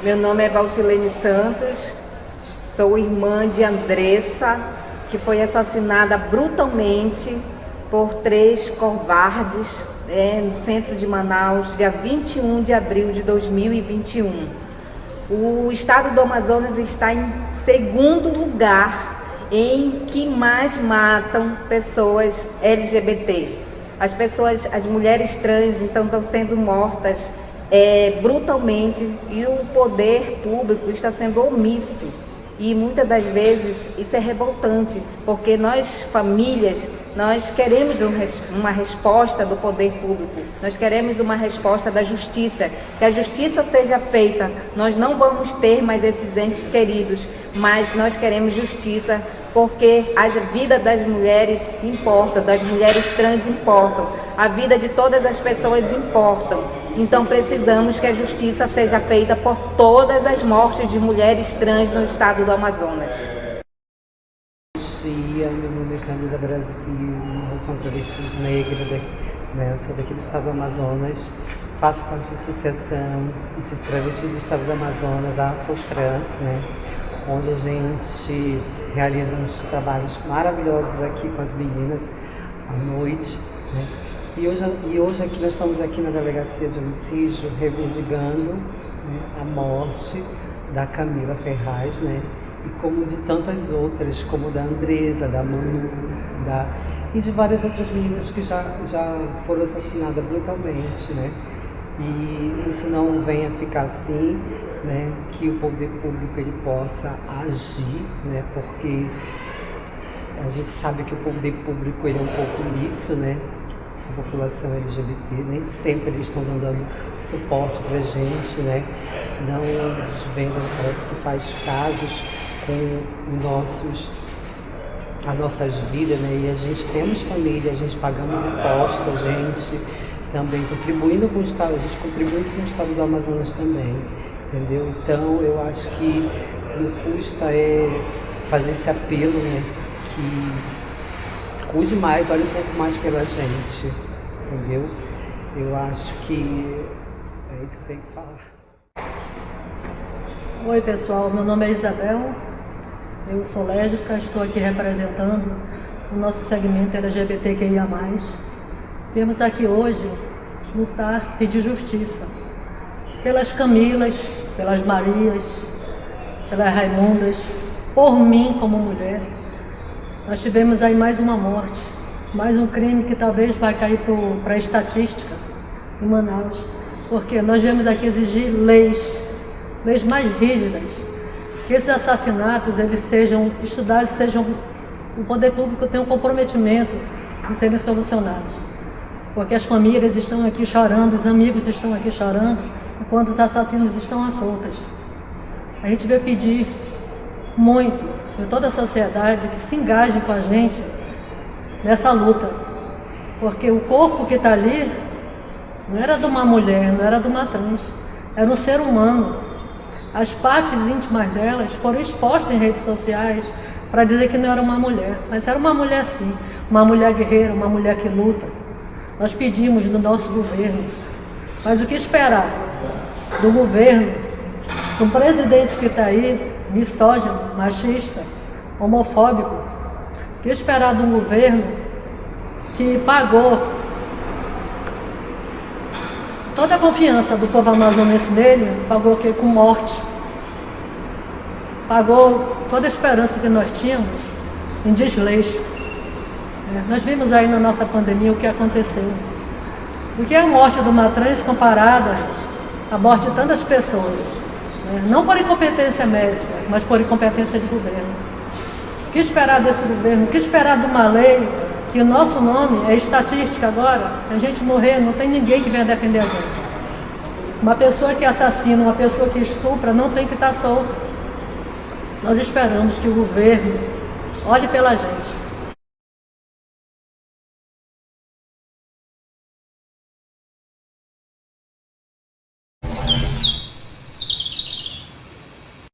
Meu nome é Valcilene Santos, sou irmã de Andressa, que foi assassinada brutalmente por três covardes é, no centro de Manaus, dia 21 de abril de 2021. O estado do Amazonas está em segundo lugar em que mais matam pessoas LGBT. As pessoas, as mulheres trans, então, estão sendo mortas é, brutalmente e o poder público está sendo omisso. E muitas das vezes isso é revoltante, porque nós, famílias, nós queremos uma resposta do poder público, nós queremos uma resposta da justiça, que a justiça seja feita. Nós não vamos ter mais esses entes queridos, mas nós queremos justiça, porque a vida das mulheres importa, das mulheres trans importam, a vida de todas as pessoas importam. Então precisamos que a justiça seja feita por todas as mortes de mulheres trans no estado do Amazonas. Bom dia, meu nome é Camila Brasil, eu sou uma travestis negra, né? sou daqui do estado do Amazonas, faço parte da associação de travestis do estado do Amazonas, a Sotran, né? onde a gente realiza uns trabalhos maravilhosos aqui com as meninas à noite. Né? E hoje, e hoje aqui nós estamos aqui na Delegacia de Homicídio reivindicando né, a morte da Camila Ferraz, né? E como de tantas outras, como da Andresa, da Manu, da, e de várias outras meninas que já, já foram assassinadas brutalmente, né? E isso não venha ficar assim, né? Que o poder público ele possa agir, né? Porque a gente sabe que o poder público ele é um pouco liso, né? A população LGBT, nem sempre eles estão dando suporte para a gente, né? Não vendo, parece que faz casos com nossos, as nossas vidas, né? E a gente temos família, a gente pagamos impostos, a gente também contribuindo com o Estado, a gente contribui com o Estado do Amazonas também, entendeu? Então eu acho que não custa é fazer esse apelo, né? Que cuide mais, olhe um pouco mais pela gente, entendeu? Eu acho que é isso que tem que falar. Oi pessoal, meu nome é Isabel, eu sou lésbica, estou aqui representando o nosso segmento LGBTQIA+. Viemos aqui hoje lutar, pedir justiça pelas Camilas, pelas Marias, pelas Raimundas, por mim como mulher, nós tivemos aí mais uma morte, mais um crime que talvez vai cair para a estatística em Manaus, porque nós viemos aqui exigir leis, leis mais rígidas, que esses assassinatos eles sejam estudados, sejam o poder público tenha um comprometimento de serem solucionados, porque as famílias estão aqui chorando, os amigos estão aqui chorando, enquanto os assassinos estão às soltas. A gente veio pedir muito de toda a sociedade que se engajem com a gente nessa luta. Porque o corpo que está ali não era de uma mulher, não era de uma trans, era um ser humano. As partes íntimas delas foram expostas em redes sociais para dizer que não era uma mulher, mas era uma mulher sim, uma mulher guerreira, uma mulher que luta. Nós pedimos do nosso governo, mas o que esperar do governo, do presidente que está aí, misógino, machista, homofóbico, que esperar de um governo que pagou toda a confiança do povo amazonense nele, pagou que com morte, pagou toda a esperança que nós tínhamos em desleixo. É, nós vimos aí na nossa pandemia o que aconteceu. O que é a morte de uma trans comparada à morte de tantas pessoas? Né? Não por incompetência médica, mas por incompetência de governo. O que esperar desse governo? O que esperar de uma lei que o nosso nome é estatística agora? Se a gente morrer, não tem ninguém que venha defender a gente. Uma pessoa que assassina, uma pessoa que estupra, não tem que estar solta. Nós esperamos que o governo olhe pela gente,